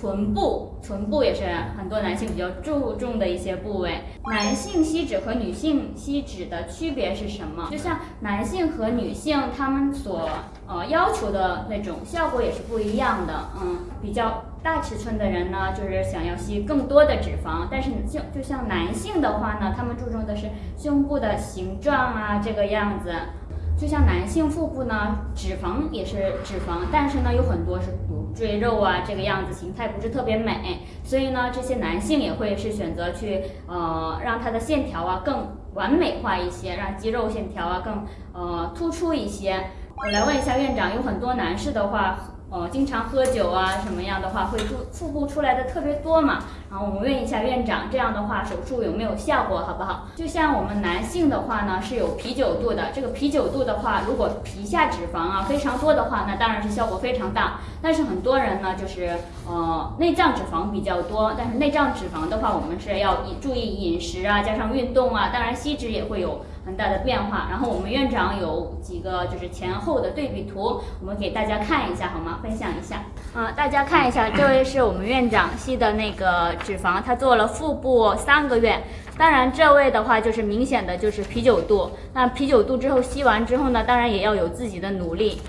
臀部，臀部也是很多男性比较注重的一些部位。男性吸脂和女性吸脂的区别是什么？就像男性和女性他们所呃要求的那种效果也是不一样的。嗯，比较大尺寸的人呢，就是想要吸更多的脂肪，但是就就像男性的话呢，他们注重的是胸部的形状啊，这个样子。就像男性腹部呢，脂肪也是脂肪，但是呢有很多是骨赘肉啊，这个样子形态不是特别美，所以呢这些男性也会是选择去呃让他的线条啊更完美化一些，让肌肉线条啊更呃突出一些。我来问一下院长，有很多男士的话。呃，经常喝酒啊，什么样的话会腹腹部出来的特别多嘛？然后我们问一下院长，这样的话手术有没有效果，好不好？就像我们男性的话呢，是有啤酒肚的。这个啤酒肚的话，如果皮下脂肪啊非常多的话，那当然是效果非常大。但是很多人呢，就是呃内脏脂肪比较多，但是内脏脂肪的话，我们是要注意饮食啊，加上运动啊，当然吸脂也会有很大的变化。然后我们院长有几个就是前后的对比图，我们给大家看一下好吗？分享一下。啊、大家看一下，这位是我们院长吸的那个脂肪，他做了腹部三个月。当然，这位的话就是明显的就是啤酒肚。那啤酒肚之后吸完之后呢，当然也要有自己的努力。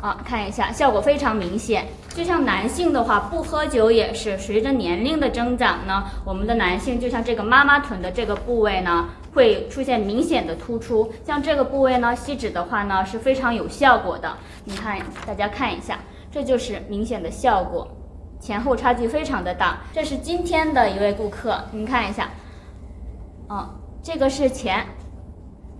啊，看一下，效果非常明显。就像男性的话，不喝酒也是随着年龄的增长呢，我们的男性就像这个妈妈臀的这个部位呢，会出现明显的突出。像这个部位呢，吸脂的话呢是非常有效果的。你看，大家看一下，这就是明显的效果，前后差距非常的大。这是今天的一位顾客，您看一下，啊，这个是前，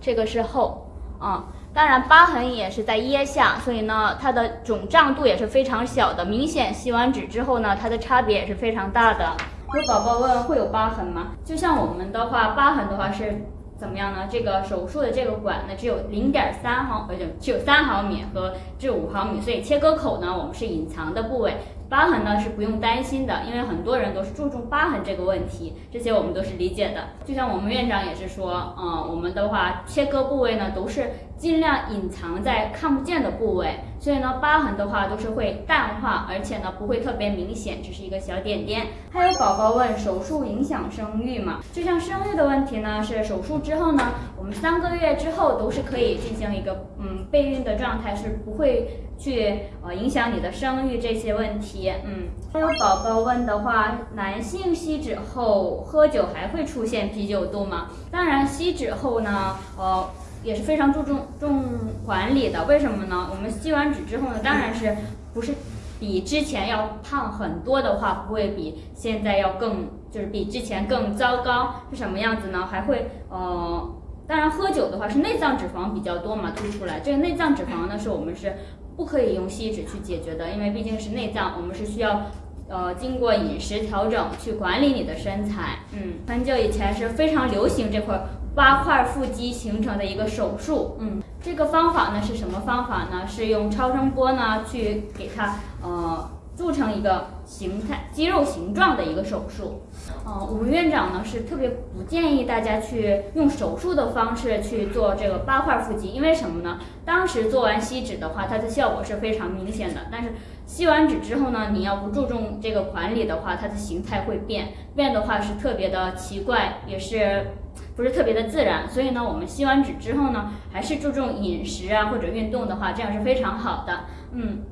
这个是后，啊。当然，疤痕也是在腋下，所以呢，它的肿胀度也是非常小的。明显吸完脂之后呢，它的差别也是非常大的。有宝宝问会有疤痕吗？就像我们的话，疤痕的话是怎么样呢？这个手术的这个管呢，只有零点三毫，呃，就只有三毫米和至五毫米，所以切割口呢，我们是隐藏的部位。疤痕呢是不用担心的，因为很多人都是注重疤痕这个问题，这些我们都是理解的。就像我们院长也是说，嗯，我们的话切割部位呢都是尽量隐藏在看不见的部位，所以呢疤痕的话都是会淡化，而且呢不会特别明显，只是一个小点点。还有宝宝问手术影响生育吗？就像生育的问题呢，是手术之后呢，我们三个月之后都是可以进行一个嗯备孕的状态，是不会去呃影响你的生育这些问题。嗯，还有宝宝问的话，男性吸脂后喝酒还会出现啤酒肚吗？当然，吸脂后呢，呃，也是非常注重重管理的。为什么呢？我们吸完脂之后呢，当然是不是比之前要胖很多的话，不会比现在要更，就是比之前更糟糕。是什么样子呢？还会呃。当然，喝酒的话是内脏脂肪比较多嘛，凸出来。这个内脏脂肪呢，是我们是不可以用吸脂去解决的，因为毕竟是内脏，我们是需要呃经过饮食调整去管理你的身材。嗯，很久以前是非常流行这块八块腹肌形成的一个手术。嗯，这个方法呢是什么方法呢？是用超声波呢去给它呃。铸成一个形态肌肉形状的一个手术，呃，吴院长呢是特别不建议大家去用手术的方式去做这个八块腹肌，因为什么呢？当时做完吸脂的话，它的效果是非常明显的，但是吸完脂之后呢，你要不注重这个管理的话，它的形态会变，变的话是特别的奇怪，也是不是特别的自然。所以呢，我们吸完脂之后呢，还是注重饮食啊或者运动的话，这样是非常好的，嗯。